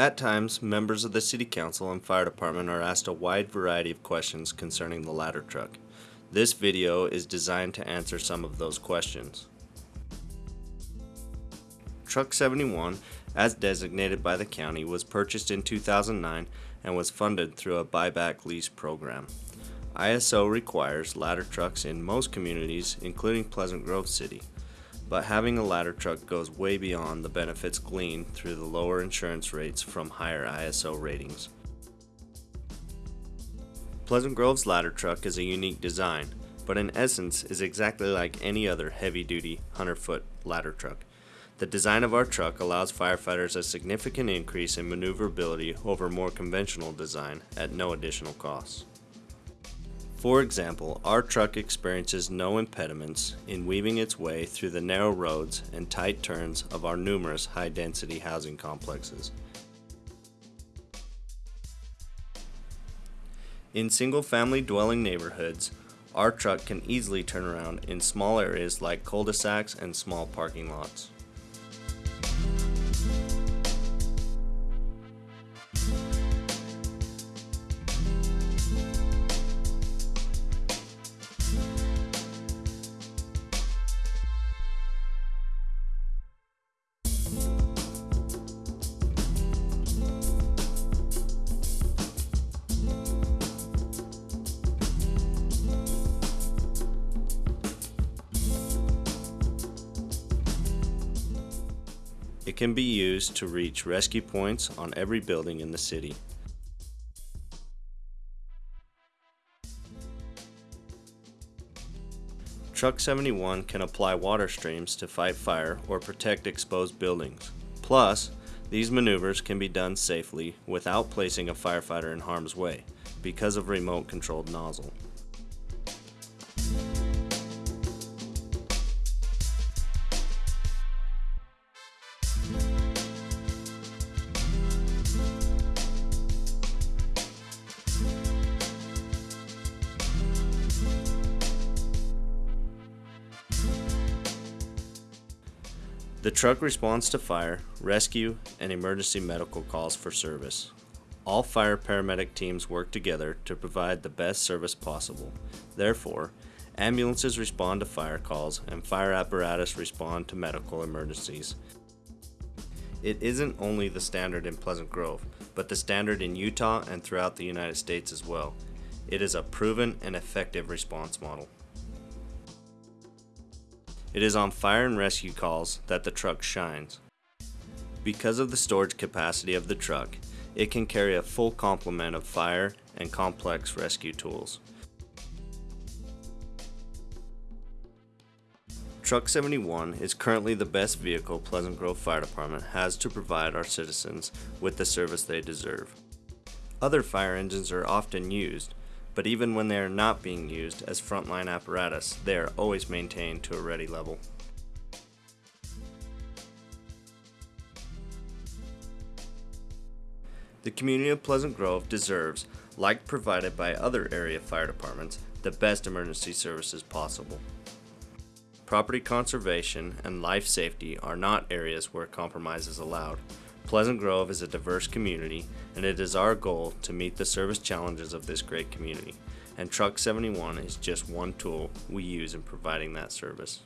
At times, members of the City Council and Fire Department are asked a wide variety of questions concerning the ladder truck. This video is designed to answer some of those questions. Truck 71, as designated by the county, was purchased in 2009 and was funded through a buyback lease program. ISO requires ladder trucks in most communities, including Pleasant Grove City, but having a ladder truck goes way beyond the benefits gleaned through the lower insurance rates from higher ISO ratings. Pleasant Grove's ladder truck is a unique design, but in essence is exactly like any other heavy-duty 100-foot ladder truck. The design of our truck allows firefighters a significant increase in maneuverability over more conventional design at no additional cost. For example, our truck experiences no impediments in weaving its way through the narrow roads and tight turns of our numerous high-density housing complexes. In single-family dwelling neighborhoods, our truck can easily turn around in small areas like cul-de-sacs and small parking lots. It can be used to reach rescue points on every building in the city. Truck 71 can apply water streams to fight fire or protect exposed buildings. Plus, these maneuvers can be done safely without placing a firefighter in harm's way because of remote controlled nozzle. The truck responds to fire, rescue, and emergency medical calls for service. All fire paramedic teams work together to provide the best service possible. Therefore, ambulances respond to fire calls and fire apparatus respond to medical emergencies. It isn't only the standard in Pleasant Grove, but the standard in Utah and throughout the United States as well. It is a proven and effective response model. It is on fire and rescue calls that the truck shines. Because of the storage capacity of the truck, it can carry a full complement of fire and complex rescue tools. Truck 71 is currently the best vehicle Pleasant Grove Fire Department has to provide our citizens with the service they deserve. Other fire engines are often used, but even when they are not being used as frontline apparatus, they are always maintained to a ready level. The community of Pleasant Grove deserves, like provided by other area fire departments, the best emergency services possible. Property conservation and life safety are not areas where compromise is allowed. Pleasant Grove is a diverse community, and it is our goal to meet the service challenges of this great community. And Truck 71 is just one tool we use in providing that service.